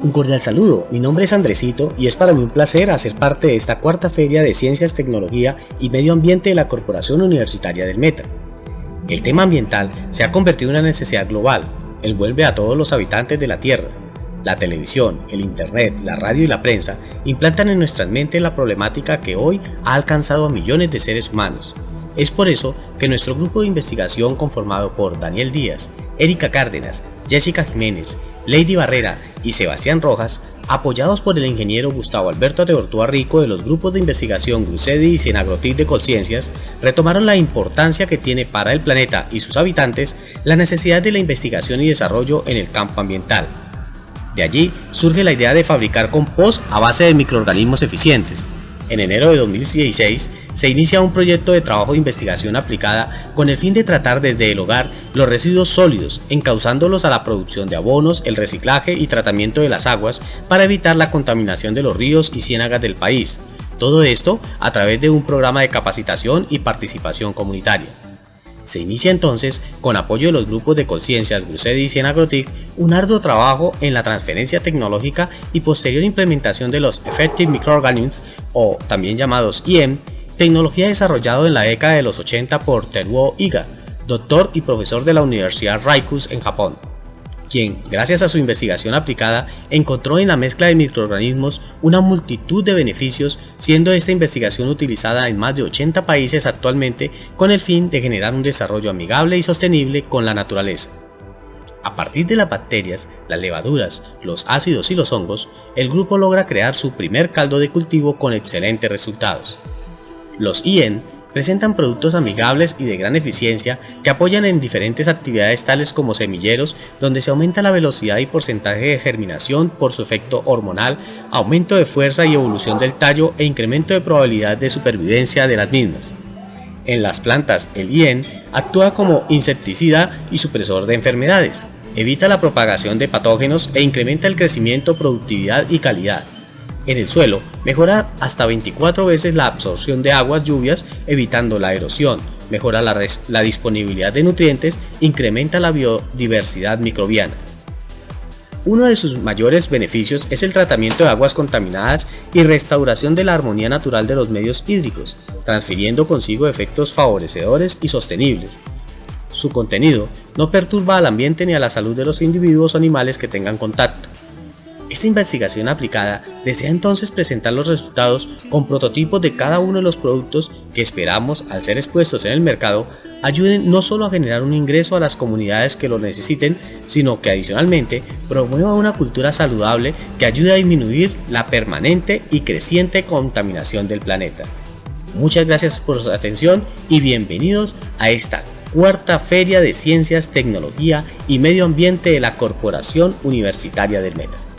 Un cordial saludo, mi nombre es Andresito y es para mí un placer hacer parte de esta cuarta feria de Ciencias, Tecnología y Medio Ambiente de la Corporación Universitaria del Meta. El tema ambiental se ha convertido en una necesidad global, envuelve a todos los habitantes de la Tierra. La televisión, el internet, la radio y la prensa implantan en nuestras mentes la problemática que hoy ha alcanzado a millones de seres humanos. Es por eso que nuestro grupo de investigación conformado por Daniel Díaz, Erika Cárdenas, Jessica Jiménez, Lady Barrera y Sebastián Rojas, apoyados por el ingeniero Gustavo Alberto Teortúa Rico de los grupos de investigación Grucedi y Senagrotic de Conciencias, retomaron la importancia que tiene para el planeta y sus habitantes la necesidad de la investigación y desarrollo en el campo ambiental. De allí surge la idea de fabricar compost a base de microorganismos eficientes. En enero de 2016 se inicia un proyecto de trabajo de investigación aplicada con el fin de tratar desde el hogar los residuos sólidos, encauzándolos a la producción de abonos, el reciclaje y tratamiento de las aguas para evitar la contaminación de los ríos y ciénagas del país. Todo esto a través de un programa de capacitación y participación comunitaria. Se inicia entonces, con apoyo de los grupos de conciencias Grucedi y Cienagrotic, un arduo trabajo en la transferencia tecnológica y posterior implementación de los Effective Microorganisms, o también llamados IEM, tecnología desarrollada en la década de los 80 por Teruo Iga, doctor y profesor de la Universidad Raikus en Japón, quien, gracias a su investigación aplicada, encontró en la mezcla de microorganismos una multitud de beneficios, siendo esta investigación utilizada en más de 80 países actualmente con el fin de generar un desarrollo amigable y sostenible con la naturaleza. A partir de las bacterias, las levaduras, los ácidos y los hongos, el grupo logra crear su primer caldo de cultivo con excelentes resultados. Los IEN presentan productos amigables y de gran eficiencia que apoyan en diferentes actividades tales como semilleros, donde se aumenta la velocidad y porcentaje de germinación por su efecto hormonal, aumento de fuerza y evolución del tallo e incremento de probabilidad de supervivencia de las mismas. En las plantas, el IEN actúa como insecticida y supresor de enfermedades, evita la propagación de patógenos e incrementa el crecimiento, productividad y calidad en el suelo mejora hasta 24 veces la absorción de aguas lluvias evitando la erosión, mejora la, la, disponibilidad de nutrientes, incrementa la biodiversidad microbiana. Uno de sus mayores beneficios es el tratamiento de aguas contaminadas y restauración de la armonía natural de los medios hídricos, transfiriendo consigo efectos favorecedores y sostenibles. Su contenido no perturba al ambiente ni a la salud de los individuos o animales que tengan contacto. Esta investigación aplicada desea entonces presentar los resultados con prototipos de cada uno de los productos que esperamos, al ser expuestos en el mercado, ayuden no solo a generar un ingreso a las comunidades que lo necesiten, sino que adicionalmente promueva una cultura saludable que ayude a disminuir la permanente y creciente contaminación del planeta. Muchas gracias por su atención y bienvenidos a esta cuarta Feria de Ciencias, Tecnología y Medio Ambiente de la Corporación Universitaria del Meta.